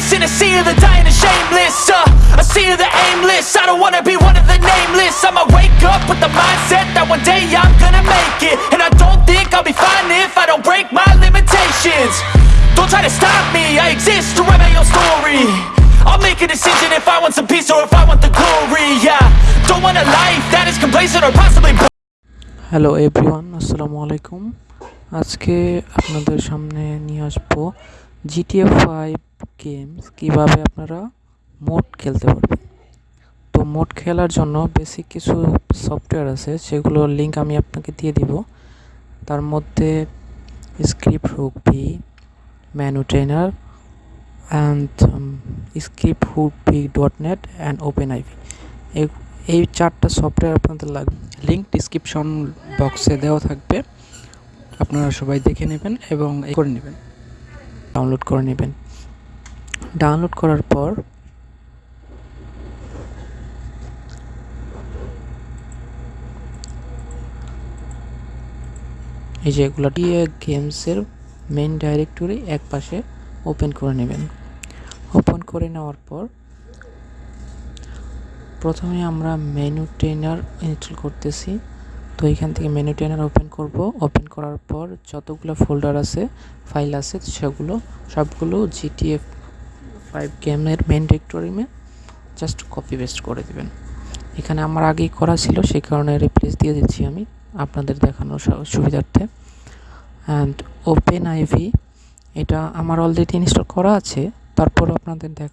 this in a sea of the dying and shameless uh, A sea of the aimless I don't wanna be one of the nameless I'ma wake up with the mindset that one day I'm gonna make it And I don't think I'll be fine if I don't break my limitations Don't try to stop me, I exist to write my own story I'll make a decision if I want some peace or if I want the glory Yeah, don't want a life that is complacent or possibly hello everyone আসসালামু আলাইকুম আজকে আপনাদের সামনে নিয়ে আসবো GTA five games কীভাবে আপনারা mode খেলতে পারবেন? তো মোড খেলার জন্য বেসিক কিছু সফটওয়্যার আছে সেগুলোর লিঙ্ক আমি আপনাকে দিয়ে দিব। তার মধ্যে script hook V menu trainer and script hook V dot net and open IV এই চারটা সফটওয়্যার আপনাদের লাগবে লিঙ্ক ডিসক্রিপশন বক্সে দেওয়া থাকবে। আপনারা সবাই দেখে নেবেন এবং করে নেবেন। ডাউনলোড করে নেবেন। ডাউনলোড করার পর এই যে এগুলো দিয়ে গেমসের মেন ডাইরেক্টরি এক পাশে ওপেন করে নেবেন। ওপেন করে নেওয়ার পর প্রথমে আমরা মেনু ট্রেনার ইনস্টল করতেছি। তো এখান থেকে মেনু ট্রেনার ওপেন করব। ওপেন করার পর যতগুলো ফোল্ডার আছে ফাইল আছে, সেগুলো, সবগুলো জিটিএফ ফাইভ গেমের মেন ডিরেক্টরিমে জাস্ট কপি পেস্ট করে দেবেন। এখানে আমার আগেই করা ছিল, সেই কারণে রিপ্লেস দিয়ে দিচ্ছি আমি আপনাদের দেখানোর সুবিধার্থে। অ্যান্ড ওপেন আইভি এটা আমার অলরেডি ইনস্টল করা আছে। তারপর আপনাদের দেখ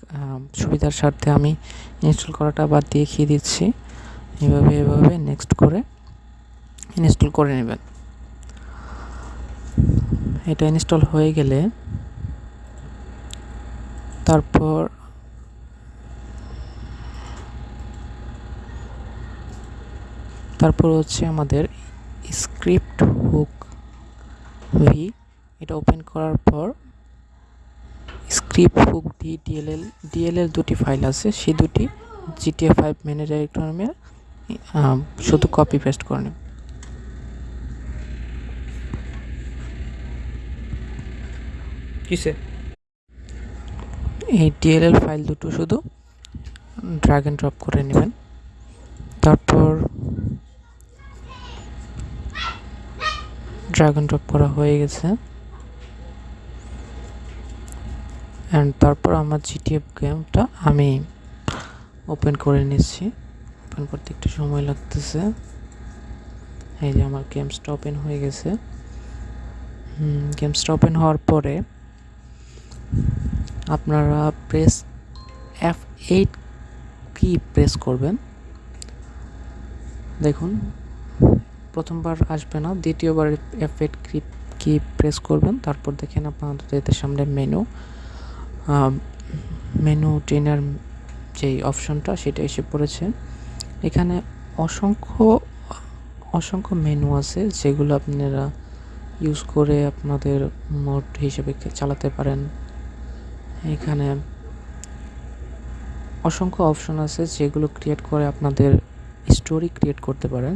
সুবিধার স্বার্থে আমি ইনস্টল করাটা আবার দেখিয়ে দিচ্ছি। এভাবে এভাবে নেক্সট করে ইনস্টল করে নেবেন। এটা ইনস্টল হয়ে গেলে তারপর তারপর হচ্ছে আমাদের স্ক্রিপ্ট হুক ভি। এটা ওপেন করার পর script hook D DLL DLL দুটি ফাইল আছে। সেই দুটি জিটিএ ফাইভ মেনে ডাইরেক্টরিমে শুধু কপি পেস্ট করে নেব কিসে? এই ডিএলএল ফাইল দুটো শুধু ড্রাগ অ্যান্ড ড্রপ করে নেবেন। তারপর ড্রাগ অ্যান্ড ড্রপ করা হয়ে গেছে। অ্যান্ড তারপর আমার জিটিএফ গেমটা আমি ওপেন করে নিচ্ছি। ওপেন করতে একটু সময় লাগতেছে। এই যে আমার গেমসটা ওপেন হয়ে গেছে। গেমসটা ওপেন হওয়ার পরে আপনারা press F eight key press করবেন। দেখুন, প্রথমবার আসবে না, দ্বিতীয়বার এফ এইট কি কি প্রেস করবেন, তারপর দেখেন আপনাদের সামনে মেনু মেনু ট্রেনার যেই অপশনটা সেটা এসে পড়েছে। এখানে অসংখ্য অসংখ্য মেনু আছে, যেগুলো আপনারা ইউজ করে আপনাদের মোড হিসেবে চালাতে পারেন। এখানে অসংখ্য অপশন আছে যেগুলো ক্রিয়েট করে আপনাদের স্টোরি ক্রিয়েট করতে পারেন।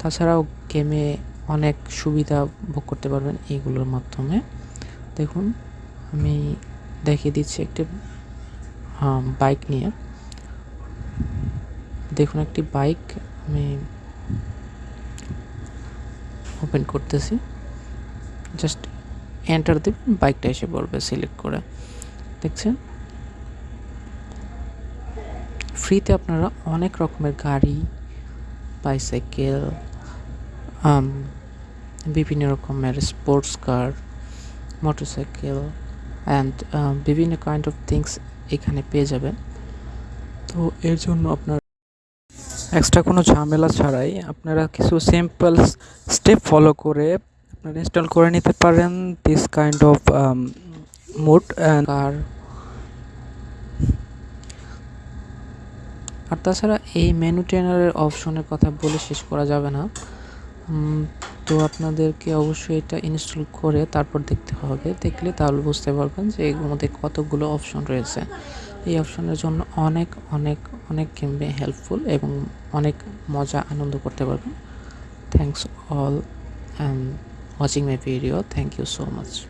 তাছাড়াও গেমে অনেক সুবিধা ভোগ করতে পারবেন এইগুলোর মাধ্যমে। দেখুন, আমি দেখিয়ে দিচ্ছি একটি বাইক নিয়ে। দেখুন একটি বাইক আমি ওপেন করতেছি। জাস্ট এন্টার দেবেন বাইকটা এসে পড়বে সিলেক্ট করে। দেখছেন? ফ্রিতে আপনারা অনেক রকমের গাড়ি বাইসাইকেল বিভিন্ন রকমের স্পোর্টস কার মোটরসাইকেল অ্যান্ড বিভিন্ন কাইন্ড অফ থিংস এখানে পেয়ে যাবেন। তো এর জন্য আপনার এক্সট্রা কোনো ঝামেলা ছাড়াই আপনারা কিছু সিম্পল স্টেপ ফলো করে আপনারা ইনস্টল করে নিতে পারেন দিস কাইন্ড অফ মুড আর আর তাছাড়া এই মেনু ট্রেনারের অপশনের কথা বলে শেষ করা যাবে না। তো আপনাদেরকে অবশ্যই এটা ইনস্টল করে তারপর দেখতে হবে। দেখলে তাহলে বুঝতে পারবেন যে এর মধ্যে কতগুলো অপশন রয়েছে। এই অপশনের জন্য অনেক অনেক অনেক গেমে হেল্পফুল এবং অনেক মজা আনন্দ করতে পারবেন। Thanks all and watching my video. Thank you so much.